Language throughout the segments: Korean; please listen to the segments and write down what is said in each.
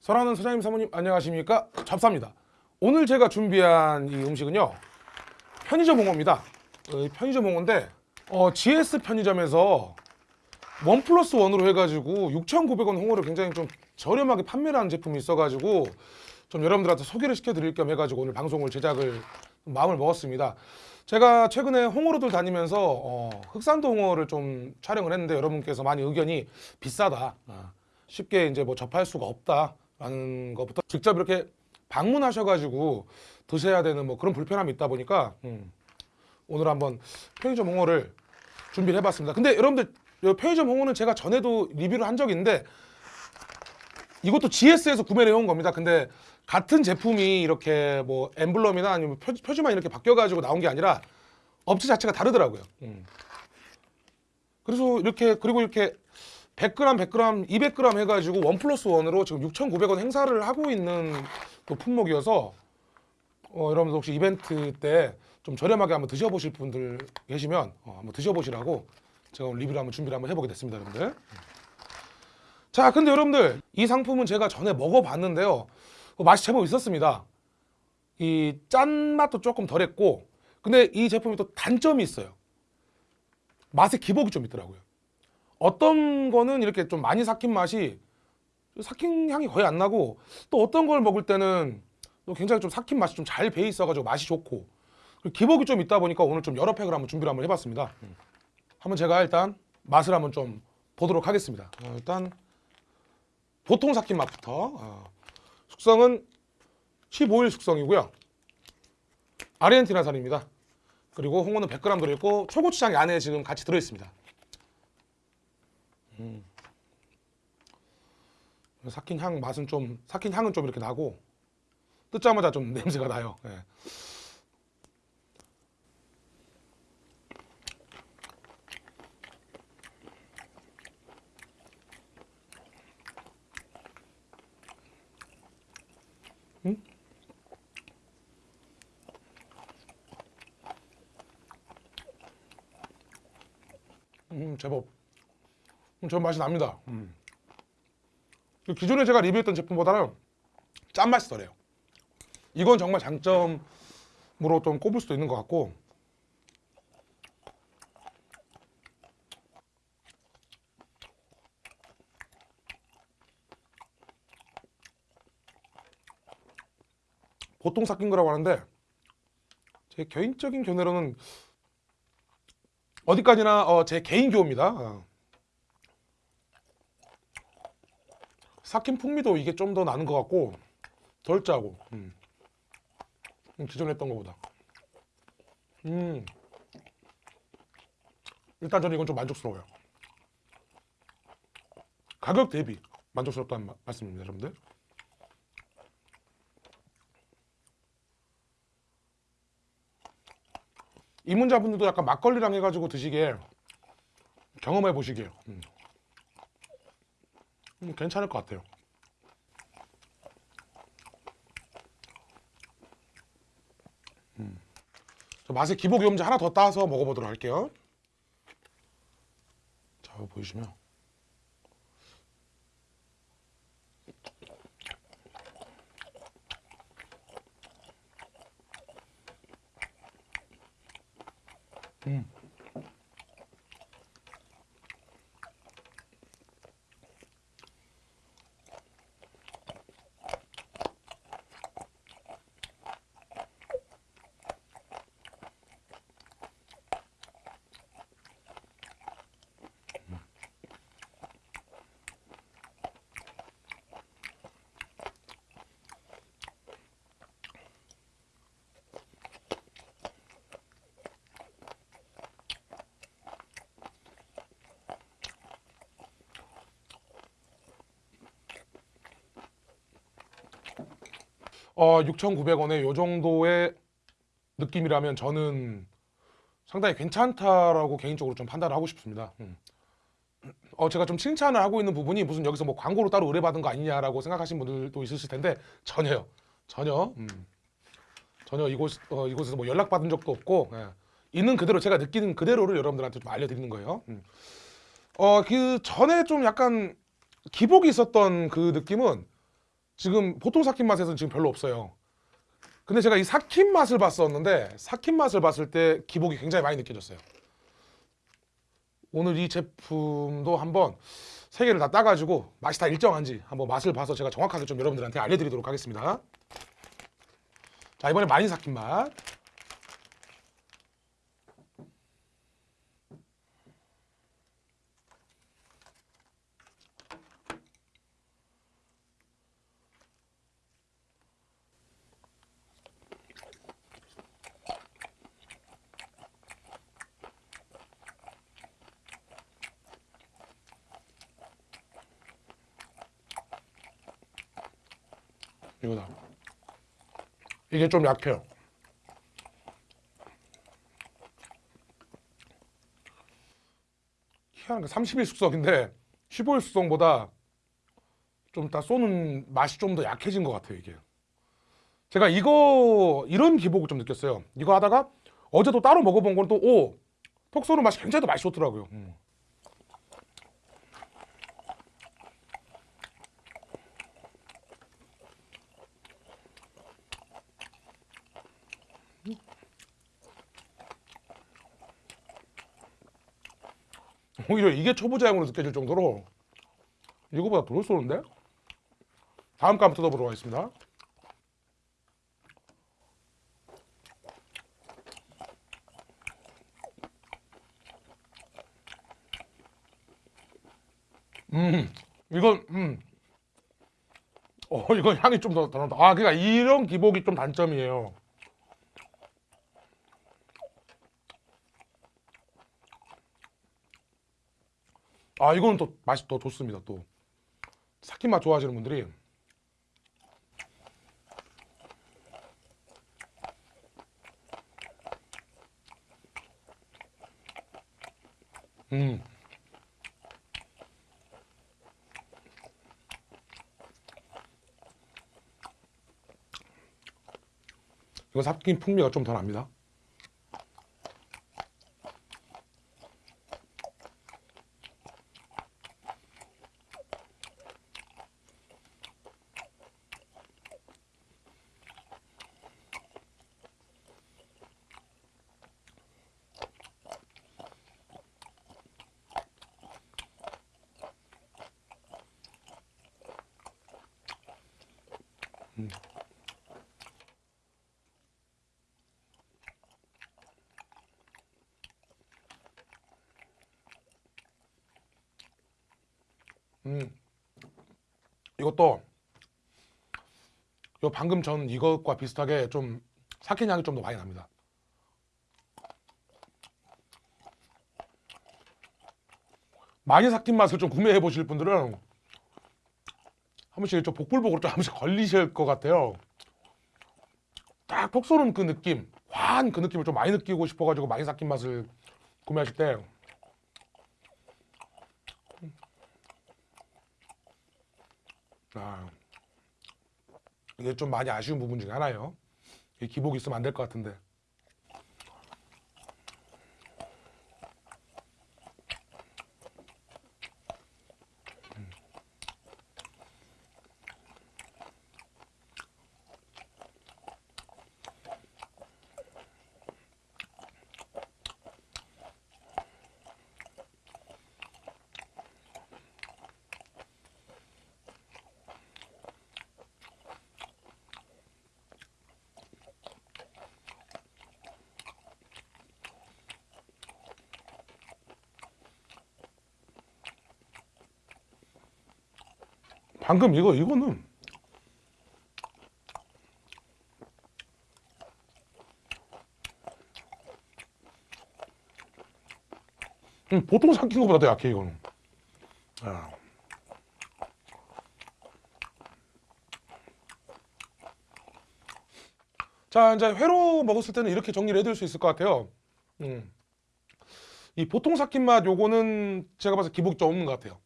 사랑하는 사장님 사모님 안녕하십니까? 잡사입니다. 오늘 제가 준비한 이 음식은요 편의점 홍어입니다. 어, 편의점 홍어인데 어, GS 편의점에서 원 플러스 원으로 해가지고 6,900원 홍어를 굉장히 좀 저렴하게 판매를 하는 제품이 있어가지고 좀 여러분들한테 소개를 시켜드릴 겸 해가지고 오늘 방송을 제작을 마음을 먹었습니다. 제가 최근에 홍어로들 다니면서 어, 흑산도 홍어를 좀 촬영을 했는데 여러분께서 많이 의견이 비싸다, 아, 쉽게 이제 뭐 접할 수가 없다라는 것부터 직접 이렇게 방문하셔가지고 드셔야 되는 뭐 그런 불편함이 있다 보니까 음, 오늘 한번 편의점 홍어를 준비를 해봤습니다. 근데 여러분들 이 편의점 홍어는 제가 전에도 리뷰를 한 적이 있는데 이것도 GS에서 구매를 해온 겁니다. 근데 같은 제품이 이렇게 뭐 엠블럼이나 아니면 표, 표지 만 이렇게 바뀌어가지고 나온 게 아니라 업체 자체가 다르더라고요. 음. 그래서 이렇게 그리고 이렇게 100g, 100g, 200g 해가지고 원 플러스 원으로 지금 6,900원 행사를 하고 있는 그 품목이어서 어, 여러분들 혹시 이벤트 때 좀 저렴하게 한번 드셔보실 분들 계시면 어, 한번 드셔보시라고 제가 오늘 리뷰를 한번 준비를 한번 해보게 됐습니다, 여러분들. 자, 근데 여러분들 이 상품은 제가 전에 먹어봤는데요. 그 맛이 제법 있었습니다. 이 짠맛도 조금 덜했고 근데 이 제품이 또 단점이 있어요. 맛의 기복이 좀 있더라고요. 어떤 거는 이렇게 좀 많이 삭힌 맛이 삭힌 향이 거의 안 나고 또 어떤 걸 먹을 때는 또 굉장히 좀 삭힌 맛이 좀 잘 배어 있어가지고 맛이 좋고 기복이 좀 있다 보니까 오늘 좀 여러 팩을 한번 준비를 한번 해봤습니다. 한번 제가 일단 맛을 한번 좀 보도록 하겠습니다. 어, 일단 보통 삭힌 맛부터 어, 숙성은 15일 숙성이고요. 아르헨티나산입니다. 그리고 홍어는 100g 들어있고 초고추장이 안에 지금 같이 들어있습니다. 음. 삭힌 향 맛은 좀 삭힌 향은 좀 이렇게 나고 뜯자마자 좀 냄새가 나요. 예. 음, 제법 음, 전 맛이 납니다. 음. 그 기존에 제가 리뷰했던 제품보다는 짠맛이 덜해요. 이건 정말 장점으로 좀 꼽을 수도 있는 것 같고 보통 삭힌 거라고 하는데 제 개인적인 견해로는 어디까지나 어, 제 개인 교입니다. 어. 삭힌 풍미도 이게 좀 더 나는 것 같고 덜 짜고 음. 음, 기존에 했던 것보다 음. 일단 저는 이건 좀 만족스러워요 가격 대비 만족스럽다는 마- 말씀입니다 여러분들 이문자분들도 약간 막걸리랑 해가지고 드시기에 경험해 보시게요. 음. 음, 괜찮을 것 같아요. 음. 저 맛의 기복 염제 하나 더 따서 먹어보도록 할게요. 자, 이거 보이시면 Okay 어, 6,900원에 요 정도의 느낌이라면 저는 상당히 괜찮다라고 개인적으로 좀 판단을 하고 싶습니다. 음. 어, 제가 좀 칭찬을 하고 있는 부분이 무슨 여기서 뭐 광고로 따로 의뢰받은 거 아니냐라고 생각하시는 분들도 있으실 텐데 전혀요. 전혀. 음. 전혀 이곳 어, 이곳에서 뭐 연락 받은 적도 없고 예. 있는 그대로 제가 느끼는 그대로를 여러분들한테 좀 알려드리는 거예요. 음. 어 그 전에 좀 약간 기복이 있었던 그 느낌은 지금 보통 삭힌 맛에서는 지금 별로 없어요. 근데 제가 이 삭힌 맛을 봤었는데 삭힌 맛을 봤을 때 기복이 굉장히 많이 느껴졌어요. 오늘 이 제품도 한번 세 개를 다 따가지고 맛이 다 일정한지 한번 맛을 봐서 제가 정확하게 좀 여러분들한테 알려드리도록 하겠습니다. 자 이번에 많이 삭힌 맛. 이거다. 이게 좀 약해요. 희한한 게 30일 숙성인데 15일 숙성보다 좀 다 쏘는 맛이 좀 더 약해진 것 같아요 이게. 제가 이거 이런 기복을 좀 느꼈어요. 이거 하다가 어제 또 따로 먹어본 건 또오 톡 쏘는 맛이 굉장히 더 맛이 좋더라고요. 음. 오히려 이게 초보자용으로 느껴질 정도로 이거보다 덜 쏘는데? 다음 거 한번 뜯어보도록 하겠습니다. 음, 이건 음, 어, 이건 향이 좀더더 난다. 아, 그러니까 이런 기복이 좀 단점이에요. 아 이거는 또 맛이 더 좋습니다 또. 삭힌 맛 좋아하시는 분들이. 음. 이거 삭힌 풍미가 좀 더 납니다 음. 이것도 요 방금 전 이것과 비슷하게 좀 삭힌 향이 좀 더 많이 납니다. 많이 삭힌 맛을 좀 구매해 보실 분들은 한 번씩 좀 복불복으로 좀한 번씩 걸리실 것 같아요. 딱 톡 쏘는 그 느낌, 화한 그 느낌을 좀 많이 느끼고 싶어가지고 많이 삭힌 맛을 구매하실 때 아, 이게 좀 많이 아쉬운 부분 중에 하나예요. 이 기복이 있으면 안 될 것 같은데. 방금 이거 이거는 음, 보통 삭힌 것보다 더 약해 이거는. 아. 자 이제 회로 먹었을 때는 이렇게 정리를 해드릴 수 있을 것 같아요. 음. 이 보통 삭힌 맛 요거는 제가 봐서 기복이 좀 없는 것 같아요.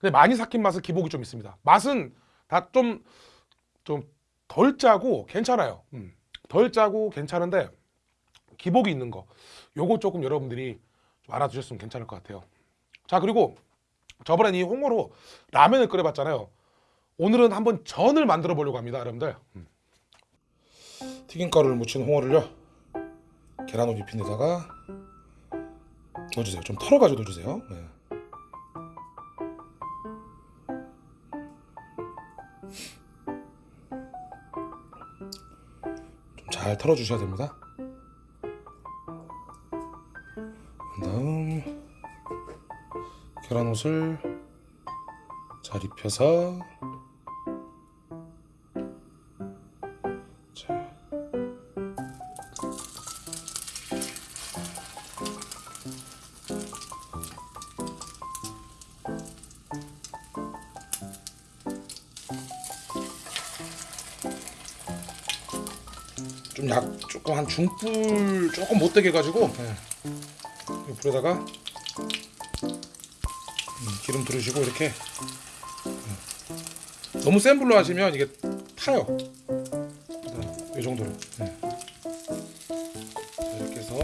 근데 많이 삭힌 맛은 기복이 좀 있습니다. 맛은 다 좀 좀 덜 짜고 괜찮아요. 음. 덜 짜고 괜찮은데 기복이 있는 거 요거 조금 여러분들이 좀 알아두셨으면 괜찮을 것 같아요 자 그리고 저번엔 이 홍어로 라면을 끓여봤잖아요 오늘은 한번 전을 만들어 보려고 합니다 여러분들 음. 튀김가루를 묻힌 홍어를요 계란 옷 입힌 데다가 넣어주세요 좀 털어가지고 넣어주세요 네. 잘 털어주셔야 됩니다. 그다음 계란옷을 잘 입혀서 중불 조금 못되게 해가지고 예. 이 불에다가 음, 기름 두르시고 이렇게 음. 너무 센 불로 하시면 이게 타요. 이 정도로 네. 자, 이렇게 해서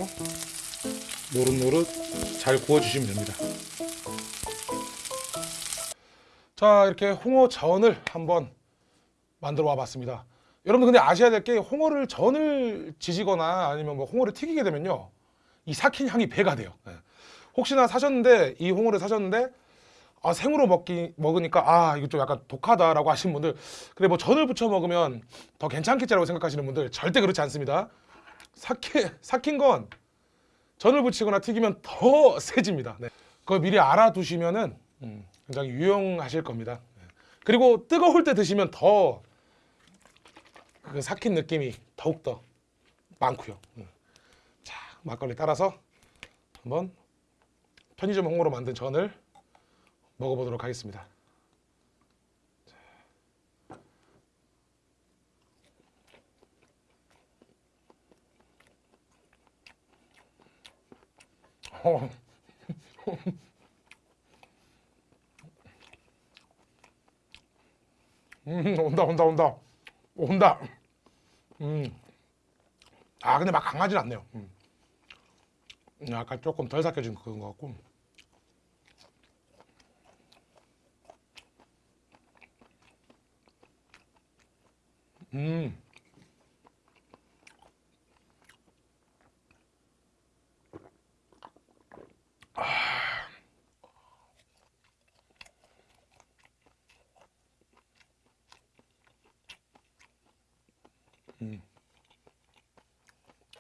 노릇노릇 잘 구워주시면 됩니다. 자 이렇게 홍어 전을 한번 만들어 와 봤습니다. 여러분 근데 아셔야 될 게 홍어를 전을 지지거나 아니면 뭐 홍어를 튀기게 되면요 이 삭힌 향이 배가 돼요. 예. 혹시나 사셨는데 이 홍어를 사셨는데 아, 생으로 먹기 먹으니까 아 이거 좀 약간 독하다라고 하시는 분들 그래 뭐 전을 부쳐 먹으면 더 괜찮겠지라고 생각하시는 분들 절대 그렇지 않습니다. 삭힌 삭힌 건 전을 부치거나 튀기면 더 세집니다. 네. 그거 미리 알아두시면은 음, 굉장히 유용하실 겁니다. 네. 그리고 뜨거울 때 드시면 더 그 삭힌 느낌이 더욱 더 많고요. 음. 자 막걸리 따라서 한번 편의점 홍어로 만든 전을 먹어보도록 하겠습니다. 어. 음, 온다, 온다, 온다, 온다. 음. 아, 근데 막 강하진 않네요. 음. 약간 조금 덜 삭혀진 그런 것 같고. 음.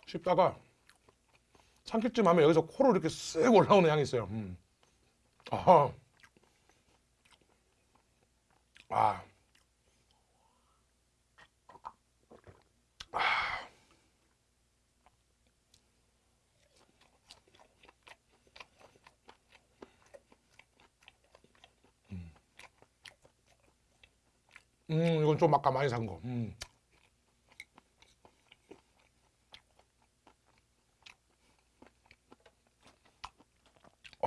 씹다가 삼킬쯤 하면 여기서 코로 이렇게 쓱 올라오는 향이 있어요. 음. 아. 아. 음, 이건 좀 아까 많이 산 거. 음.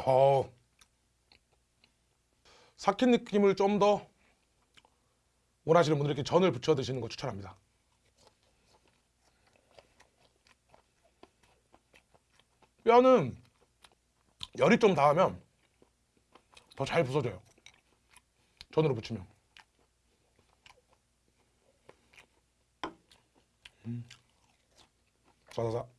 어, 삭힌 느낌을 좀 더 원하시는 분들 이렇게 전을 부쳐 드시는 거 추천합니다. 뼈는 열이 좀 닿으면 더 잘 부서져요. 전으로 부치면. 음. 싸사사.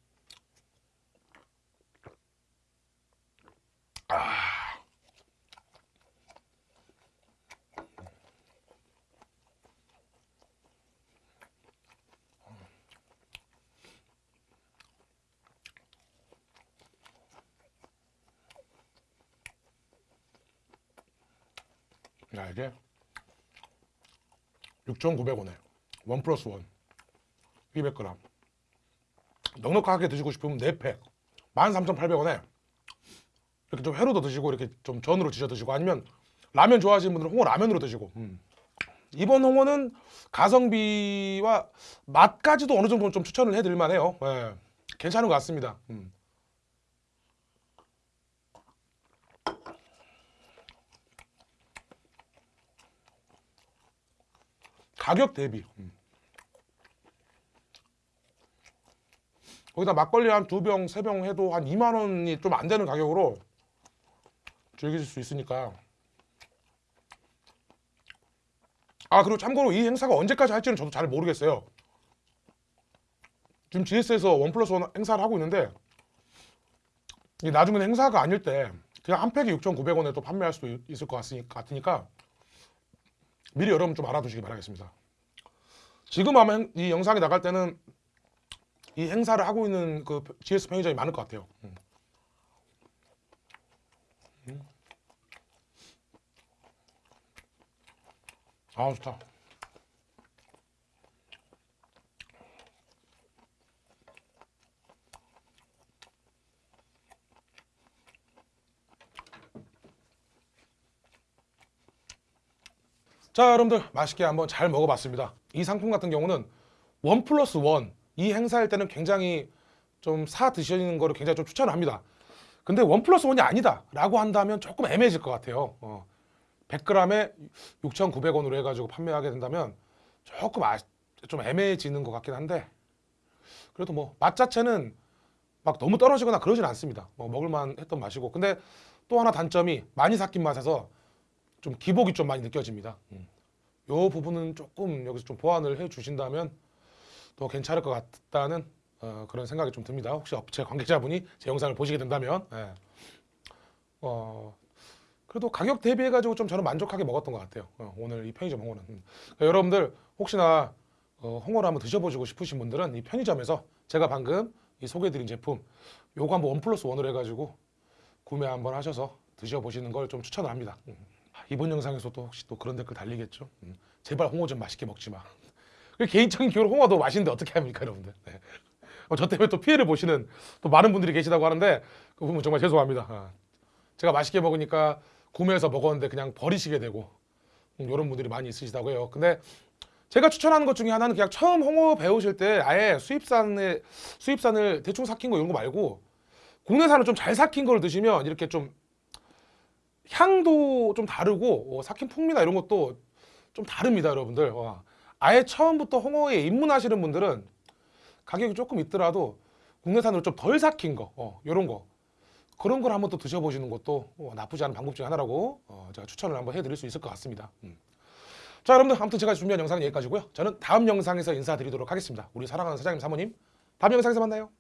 야 이게 6,900원에 원 플러스 원 200g 넉넉하게 드시고 싶으면 4팩. 13,800원에 이렇게 좀 회로도 드시고 이렇게 좀 전으로 드셔 드시고 아니면 라면 좋아하시는 분들은 홍어 라면으로 드시고. 음. 이번 홍어는 가성비와 맛까지도 어느 정도는 좀 추천을 해드릴 만해요. 예, 괜찮은 것 같습니다. 음. 가격 대비 음. 거기다 막걸리 한 두 병, 세 병 해도 한 2만 원이 좀 안 되는 가격으로 즐기실 수 있으니까. 아 그리고 참고로 이 행사가 언제까지 할지는 저도 잘 모르겠어요. 지금 GS에서 원 플러스 원 행사를 하고 있는데 이게 나중에는 행사가 아닐 때 그냥 한 팩에 6,900원에 또 판매할 수도 있- 있을 것 같으니- 같으니까 미리 여러분 좀 알아두시기 바라겠습니다. 지금 아마 행- 이 영상이 나갈 때는 이 행사를 하고 있는 그 GS 편의점이 많을 것 같아요. 음. 음. 아 좋다. 자 여러분들 맛있게 한번 잘 먹어봤습니다. 이 상품 같은 경우는 원 플러스 원 이 행사일 때는 굉장히 좀 사 드시는 거를 굉장히 좀 추천합니다. 근데 원 플러스 원이 아니다 라고 한다면 조금 애매해질 것 같아요. 어. 100g에 6,900원으로 해가지고 판매하게 된다면 조금 아, 좀 애매해지는 것 같긴 한데 그래도 뭐 맛 자체는 막 너무 떨어지거나 그러진 않습니다. 뭐 먹을만 했던 맛이고 근데 또 하나 단점이 많이 삭힌 맛에서 좀 기복이 좀 많이 느껴집니다. 음. 요 부분은 조금 여기서 좀 보완을 해 주신다면 더 괜찮을 것 같다는 어, 그런 생각이 좀 듭니다. 혹시 업체 관계자분이 제 영상을 보시게 된다면 예. 어, 그래도 가격 대비해 가지고 좀 저는 만족하게 먹었던 것 같아요. 어, 오늘 이 편의점 홍어는 음. 그러니까 여러분들 혹시나 어, 홍어를 한번 드셔보시고 싶으신 분들은 이 편의점에서 제가 방금 이 소개해드린 제품 요거 한번 원 플러스 원으로 해가지고 구매 한번 하셔서 드셔보시는 걸 좀 추천을 합니다. 음. 이번 영상에서도 혹시 또 그런 댓글 달리겠죠? 음. 제발 홍어 좀 맛있게 먹지 마. 그 개인적인 기호로 홍어 도 맛있는데 어떻게 합니까, 여러분들? 네. 어, 저 때문에 또 피해를 보시는 또 많은 분들이 계시다고 하는데 그 부분 정말 죄송합니다. 아. 제가 맛있게 먹으니까 구매해서 먹었는데 그냥 버리시게 되고 음, 이런 분들이 많이 있으시다고 해요. 근데 제가 추천하는 것 중에 하나는 그냥 처음 홍어 배우실 때 아예 수입산에 수입산을 대충 삭힌 거 이런 거 말고 국내산을 좀 잘 삭힌 걸 드시면 이렇게 좀 향도 좀 다르고 어, 삭힌 풍미나 이런 것도 좀 다릅니다, 여러분들. 와. 아예 처음부터 홍어에 입문하시는 분들은 가격이 조금 있더라도 국내산으로 좀 덜 삭힌 거, 어, 이런 거 그런 걸 한번 또 드셔보시는 것도 어, 나쁘지 않은 방법 중에 하나라고 어, 제가 추천을 한번 해드릴 수 있을 것 같습니다. 음. 자, 여러분들 아무튼 제가 준비한 영상은 여기까지고요. 저는 다음 영상에서 인사드리도록 하겠습니다. 우리 사랑하는 사장님 사모님, 다음 영상에서 만나요.